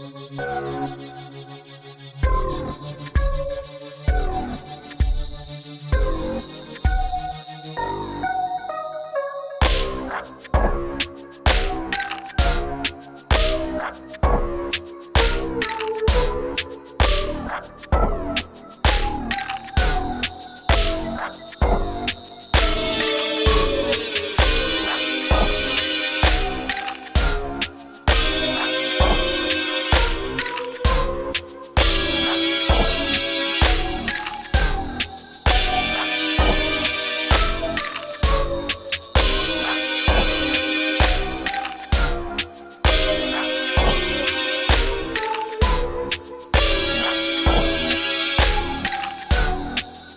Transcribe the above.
Música